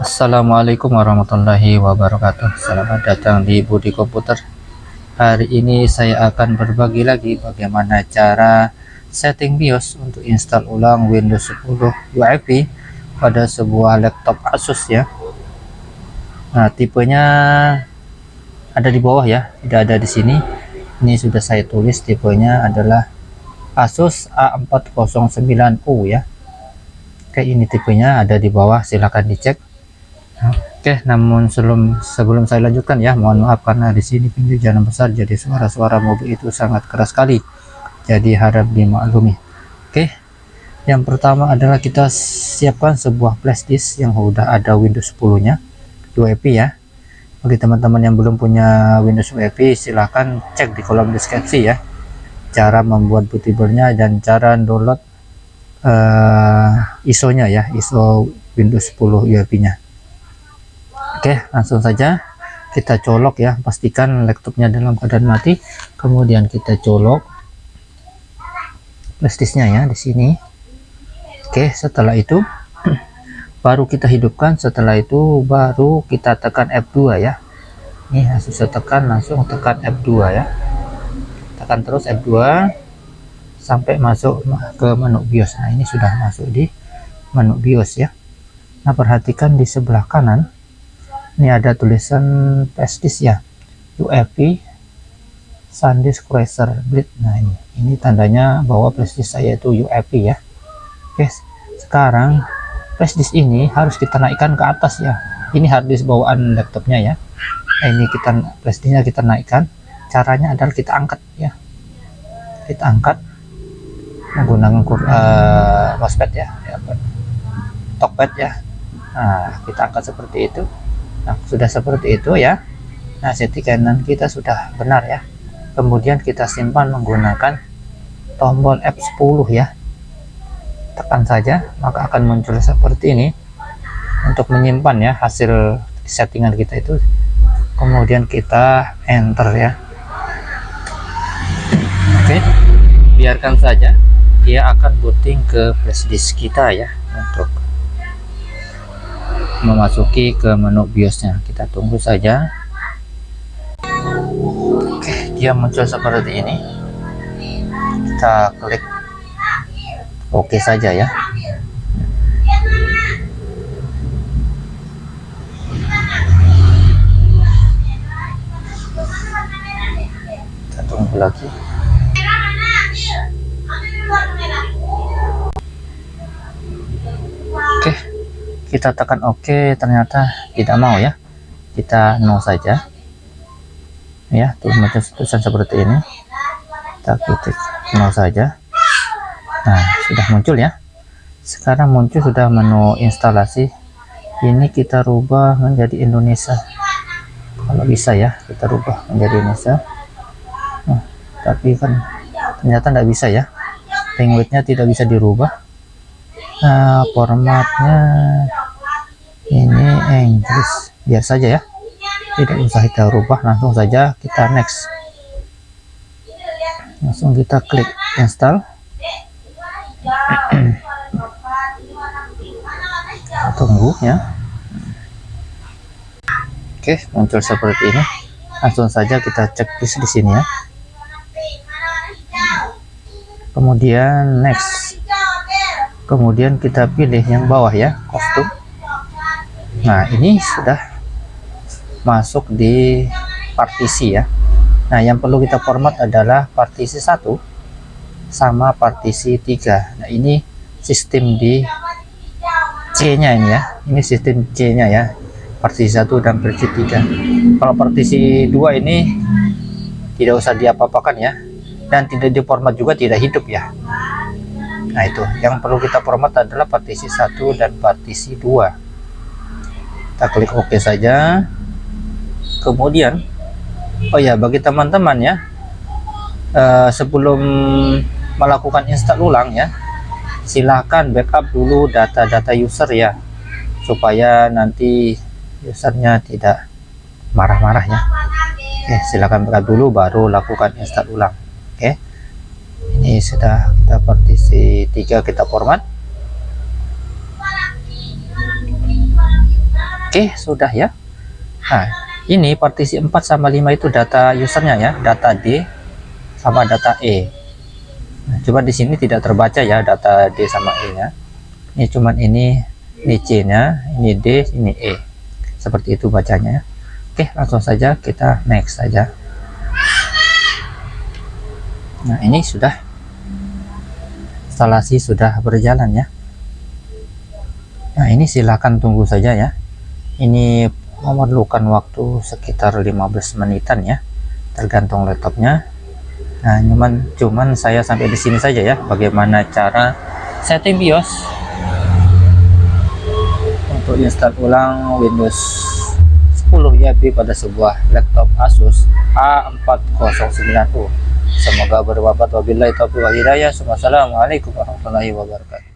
Assalamualaikum warahmatullahi wabarakatuh. Selamat datang di Budi Komputer. Hari ini saya akan berbagi lagi bagaimana cara setting BIOS untuk install ulang Windows 10 UEFI pada sebuah laptop Asus ya. Nah tipenya ada di bawah ya tidak ada di sini ini sudah saya tulis tipenya adalah Asus A409U ya Oke ini tipenya ada di bawah silahkan dicek Oke, namun sebelum sebelum saya lanjutkan ya, mohon maaf karena di sini pintu jalan besar jadi suara-suara mobil itu sangat keras sekali. Jadi harap dimaklumi. Oke. Yang pertama adalah kita siapkan sebuah flash disk yang sudah ada Windows 10-nya, UEFI ya. Bagi teman-teman yang belum punya Windows UEFI, silahkan cek di kolom deskripsi ya. Cara membuat bootable-nya dan cara download uh, ISO-nya ya, ISO Windows 10 UEFI-nya. Oke langsung saja kita colok ya pastikan laptopnya dalam keadaan mati kemudian kita colok flashdisknya ya di sini Oke setelah itu baru kita hidupkan setelah itu baru kita tekan F2 ya. Ini langsung saya tekan langsung tekan F2 ya. Tekan terus F2 sampai masuk ke menu BIOS. Nah ini sudah masuk di menu BIOS ya. Nah perhatikan di sebelah kanan ini ada tulisan pestis ya. UEFI SanDisk Cruiser Blade nah ini ini tandanya bahwa pestis saya itu UEFI ya. Oke sekarang pestis ini harus kita naikkan ke atas ya. Ini harddisk bawaan laptopnya ya. Nah, ini kita pestisnya kita naikkan. Caranya adalah kita angkat ya. Kita angkat menggunakan uh, mousepad ya, ya talkpad ya. Nah kita angkat seperti itu. Nah, sudah seperti itu ya. Nah, settingan kita sudah benar ya. Kemudian kita simpan menggunakan tombol F10 ya. Tekan saja, maka akan muncul seperti ini. Untuk menyimpan ya hasil settingan kita itu. Kemudian kita enter ya. Oke. Biarkan saja dia akan booting ke flashdisk kita ya untuk memasuki ke menu biosnya kita tunggu saja oke dia muncul seperti ini kita klik oke saja ya. Kita tunggu lagi. Kita tekan OK ternyata tidak mau ya. Kita no saja. Ya tulisan seperti ini kita klik no saja nah sudah muncul ya. Sekarang muncul sudah menu instalasi. Ini kita rubah menjadi Indonesia. Kalau bisa ya kita rubah menjadi Indonesia. Nah, tapi kan ternyata tidak bisa ya. Language-nya tidak bisa dirubah. Nah formatnya ini Inggris. Biar saja ya. Tidak usah kita rubah langsung saja kita next. Langsung kita klik install tunggu ya. Oke muncul seperti ini. Langsung saja kita cek di sini ya. Kemudian next. Kemudian kita pilih yang bawah ya kostum. Nah ini sudah masuk di partisi ya. Nah yang perlu kita format adalah partisi satu sama partisi tiga. nah ini sistem di C nya ini ya. Ini sistem C nya ya. Partisi satu dan partisi tiga. kalau partisi dua ini tidak usah diapa-apakan ya. Dan tidak diformat juga tidak hidup ya. Nah itu. Yang perlu kita format adalah partisi satu dan partisi dua. Kita klik OK saja. Kemudian oh ya bagi teman-teman ya uh, sebelum melakukan install ulang ya silahkan backup dulu data-data user ya supaya nanti usernya tidak marah-marah ya Oke silakan buka dulu baru lakukan install ulang. Oke ini sudah kita partisi 3 kita format. Oke sudah ya. Nah ini partisi 4 sama 5 itu data usernya ya data D sama data E nah, coba di sini tidak terbaca ya data D sama E nya. Ini cuman ini ini C nya ini D ini E. Seperti itu bacanya. Oke langsung saja kita next saja. Nah ini sudah instalasi sudah berjalan ya. Nah ini silahkan tunggu saja ya. Ini memerlukan waktu sekitar 15 menitan ya tergantung laptopnya nah cuman cuman saya sampai di sini saja ya bagaimana cara setting BIOS untuk install ulang Windows 10 YB pada sebuah laptop Asus A409U semoga bermanfaat. Wabillahi taufiq wal hidayah. Wassalamualaikum warahmatullahi wabarakatuh